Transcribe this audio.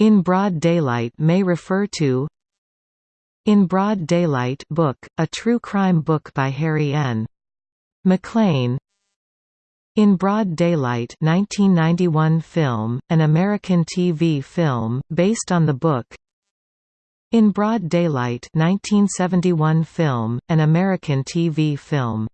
In Broad Daylight may refer to In Broad Daylight book, a true crime book by Harry N. MacLean In Broad Daylight 1991 film, an American TV film, based on the book In Broad Daylight 1971 film, an American TV film